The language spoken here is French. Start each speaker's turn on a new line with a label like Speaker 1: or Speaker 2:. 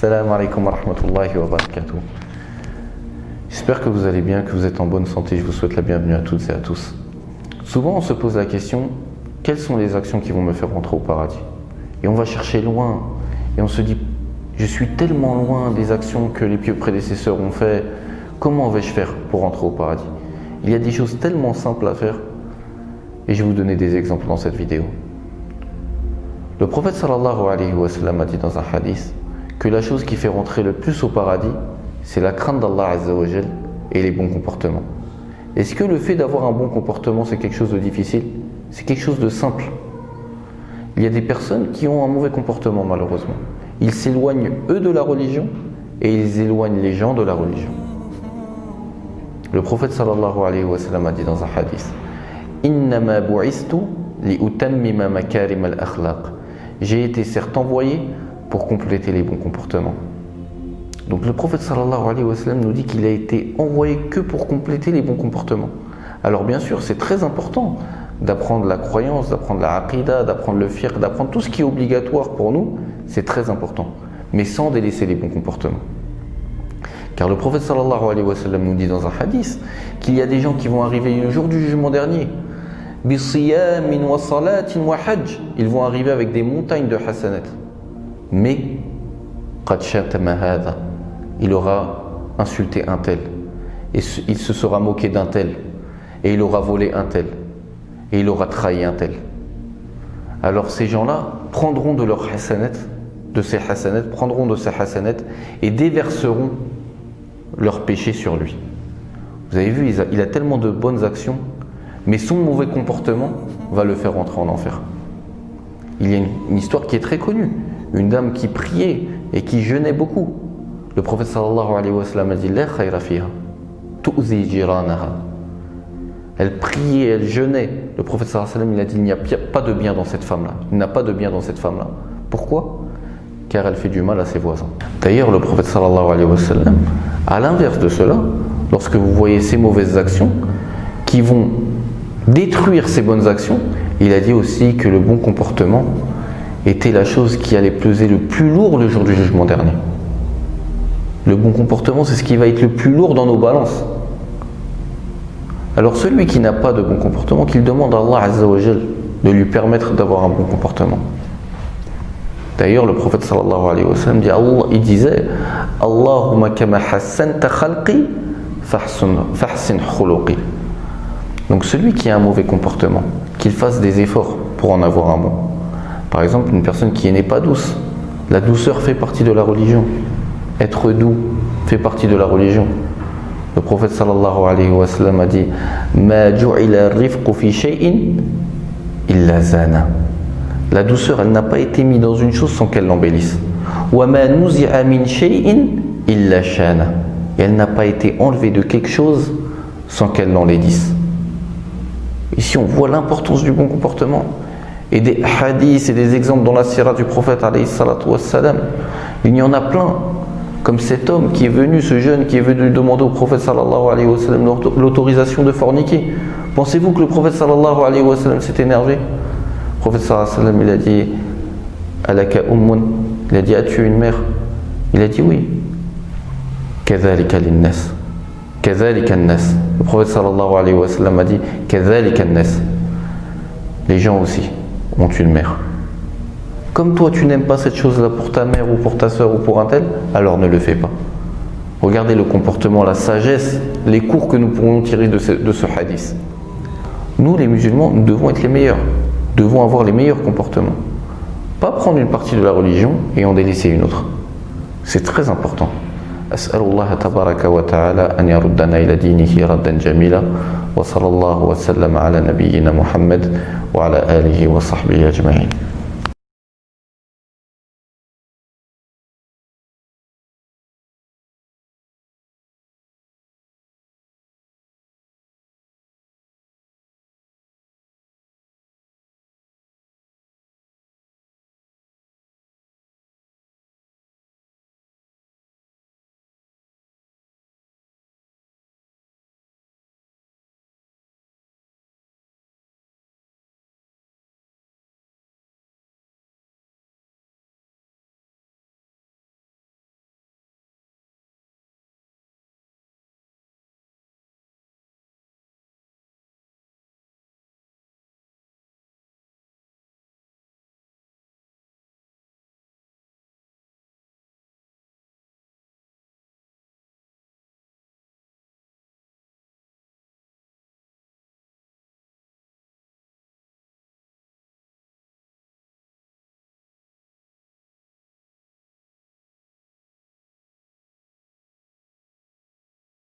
Speaker 1: Salam alaikum wa rahmatullahi wa barakatuh. J'espère que vous allez bien, que vous êtes en bonne santé. Je vous souhaite la bienvenue à toutes et à tous. Souvent, on se pose la question quelles sont les actions qui vont me faire rentrer au paradis? Et on va chercher loin. Et on se dit je suis tellement loin des actions que les pieux prédécesseurs ont fait. Comment vais-je faire pour rentrer au paradis? Il y a des choses tellement simples à faire. Et je vais vous donner des exemples dans cette vidéo. Le prophète sallallahu alayhi wa sallam a dit dans un hadith que la chose qui fait rentrer le plus au paradis, c'est la crainte d'Allah et les bons comportements. Est-ce que le fait d'avoir un bon comportement, c'est quelque chose de difficile? C'est quelque chose de simple. Il y a des personnes qui ont un mauvais comportement, malheureusement. Ils s'éloignent, eux, de la religion et ils éloignent les gens de la religion. Le prophète sallallahu alayhi wa sallam a dit dans un hadith Innama li utammima makarim al-akhlaq. J'ai été certes envoyé pour compléter les bons comportements. Donc le prophète sallallahu alayhi wa nous dit qu'il a été envoyé que pour compléter les bons comportements. Alors bien sûr, c'est très important d'apprendre la croyance, d'apprendre la aqidah, d'apprendre le fiqh, d'apprendre tout ce qui est obligatoire pour nous, c'est très important. Mais sans délaisser les bons comportements. Car le prophète sallallahu alayhi wa nous dit dans un hadith qu'il y a des gens qui vont arriver le jour du jugement dernier. Ils vont arriver avec des montagnes de hasanat. Mais il aura insulté un tel. Et il se sera moqué d'un tel. Et il aura volé un tel. Et il aura trahi un tel. Alors ces gens-là prendront de leurs hasanat, de ces hasanat, prendront de ces hasanat et déverseront leurs péchés sur lui. Vous avez vu, il a tellement de bonnes actions, mais son mauvais comportement va le faire rentrer en enfer. Il y a une, histoire qui est très connue. Une dame qui priait et qui jeûnait beaucoup. Le prophète sallallahu alayhi wa sallam a dit La Elle priait, elle jeûnait. Le prophète sallallahu alayhi wa sallam il a dit Il n'y a pas de bien dans cette femme-là. Il n'a pas de bien dans cette femme-là. Pourquoi? Car elle fait du mal à ses voisins. D'ailleurs, le prophète sallallahu alayhi wa sallam, à l'inverse de cela, lorsque vous voyez ces mauvaises actions qui vont détruire ces bonnes actions, il a dit aussi que le bon comportement était la chose qui allait peser le plus lourd le jour du jugement dernier. Le bon comportement, c'est ce qui va être le plus lourd dans nos balances. Alors celui qui n'a pas de bon comportement, qu'il demande à Allah Azzawajal de lui permettre d'avoir un bon comportement. D'ailleurs, le prophète sallallahu alayhi wa sallam dit, Allah, il disait Allahumma kama hassanta khalqi fahsin khuluqi. Donc celui qui a un mauvais comportement, qu'il fasse des efforts pour en avoir un bon. Par exemple, une personne qui n'est pas douce. La douceur fait partie de la religion. Être doux fait partie de la religion. Le prophète sallallahu alayhi wa sallam a dit Ma fi shay'in illa zana. La douceur, elle n'a pas été mise dans une chose sans qu'elle l'embellisse. Wa ma nuzi'a min shay'in illa shana. Et elle n'a pas été enlevée de quelque chose sans qu'elle l'enlaidisse. Ici, on voit l'importance du bon comportement. Et des hadiths et des exemples dans la sirah du prophète, il y en a plein. Comme cet homme qui est venu, ce jeune qui est venu demander au prophète l'autorisation de forniquer. Pensez-vous que le prophète sallallahu alayhi wa sallam s'est énervé? Le prophète sallallahu alayhi wa sallam, il a dit Alaka ummun? Il a dit As-tu une mère? Il a dit oui. Le prophète sallallahu alayhi wa sallam a dit Les gens aussi ont une mère. Comme toi tu n'aimes pas cette chose-là pour ta mère ou pour ta soeur ou pour un tel, alors ne le fais pas. Regardez le comportement, la sagesse, les cours que nous pourrons tirer de ce, de ce hadith. Nous les musulmans, nous devons être les meilleurs, devons avoir les meilleurs comportements. Pas prendre une partie de la religion et en délaisser une autre. C'est très important. أسأل الله تبارك وتعالى أن يردنا إلى دينه ردا جميلا وصلى الله وسلم على نبينا محمد وعلى آله وصحبه أجمعين.